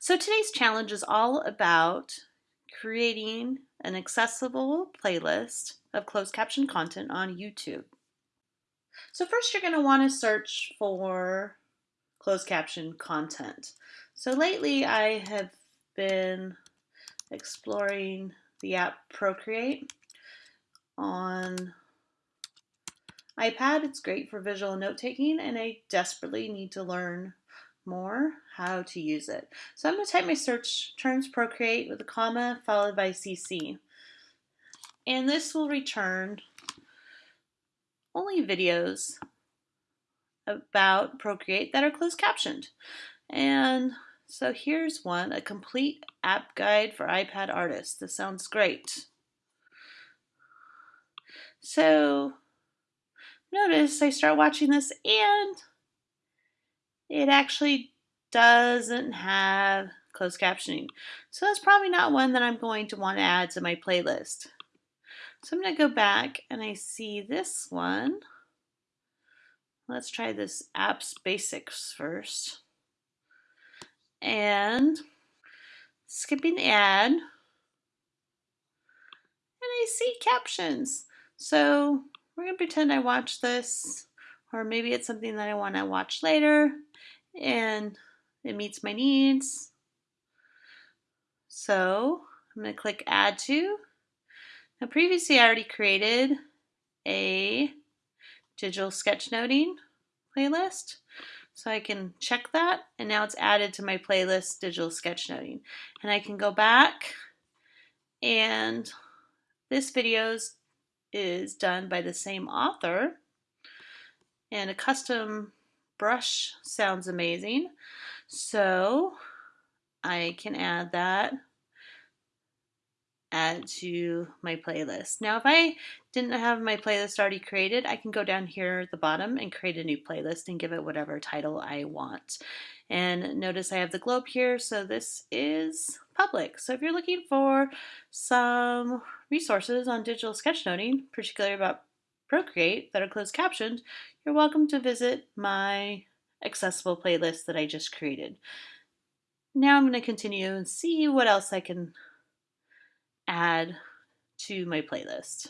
So today's challenge is all about creating an accessible playlist of closed caption content on YouTube. So first you're going to want to search for closed caption content. So lately I have been exploring the app Procreate on iPad. It's great for visual note taking and I desperately need to learn more how to use it. So I'm going to type my search terms Procreate with a comma followed by CC. And this will return only videos about Procreate that are closed captioned. And so here's one, a complete app guide for iPad artists. This sounds great. So notice I start watching this and it actually doesn't have closed captioning. So that's probably not one that I'm going to want to add to my playlist. So I'm going to go back and I see this one. Let's try this apps basics first. And skipping ad. And I see captions. So we're going to pretend I watched this or maybe it's something that I want to watch later and it meets my needs. So I'm going to click add to. Now previously I already created a digital sketchnoting playlist. So I can check that and now it's added to my playlist digital sketchnoting. And I can go back and this video is done by the same author and a custom brush sounds amazing. So I can add that add to my playlist. Now if I didn't have my playlist already created, I can go down here at the bottom and create a new playlist and give it whatever title I want. And notice I have the globe here, so this is public. So if you're looking for some resources on digital sketchnoting, particularly about Procreate that are closed captioned, you're welcome to visit my accessible playlist that I just created. Now I'm going to continue and see what else I can add to my playlist.